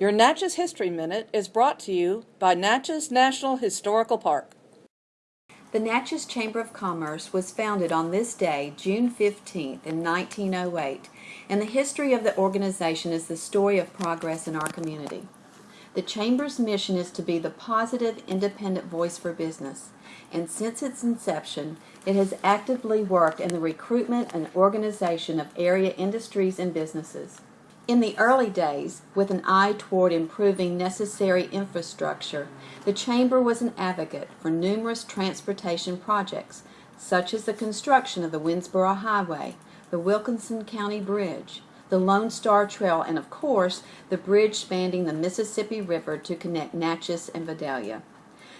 Your Natchez History Minute is brought to you by Natchez National Historical Park. The Natchez Chamber of Commerce was founded on this day, June 15th, in 1908, and the history of the organization is the story of progress in our community. The Chamber's mission is to be the positive, independent voice for business, and since its inception, it has actively worked in the recruitment and organization of area industries and businesses. In the early days, with an eye toward improving necessary infrastructure, the Chamber was an advocate for numerous transportation projects, such as the construction of the Winnsboro Highway, the Wilkinson County Bridge, the Lone Star Trail, and of course, the bridge spanning the Mississippi River to connect Natchez and Vidalia.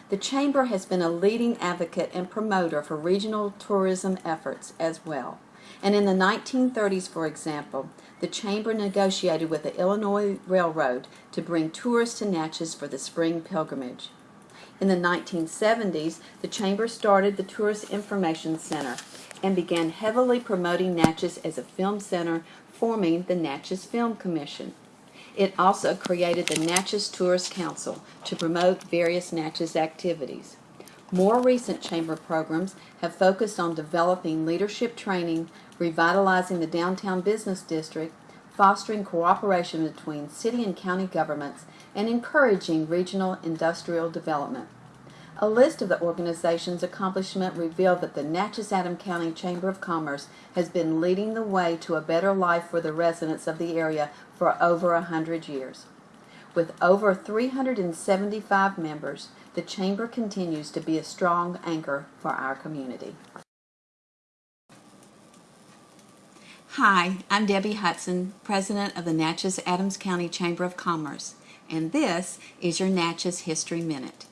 The Chamber has been a leading advocate and promoter for regional tourism efforts as well. And in the 1930s, for example, the Chamber negotiated with the Illinois Railroad to bring tourists to Natchez for the spring pilgrimage. In the 1970s, the Chamber started the Tourist Information Center and began heavily promoting Natchez as a film center, forming the Natchez Film Commission. It also created the Natchez Tourist Council to promote various Natchez activities. More recent Chamber programs have focused on developing leadership training, revitalizing the downtown business district, fostering cooperation between city and county governments, and encouraging regional industrial development. A list of the organization's accomplishments revealed that the Natchez-Adams County Chamber of Commerce has been leading the way to a better life for the residents of the area for over a hundred years. With over 375 members, the Chamber continues to be a strong anchor for our community. Hi, I'm Debbie Hudson, President of the Natchez Adams County Chamber of Commerce, and this is your Natchez History Minute.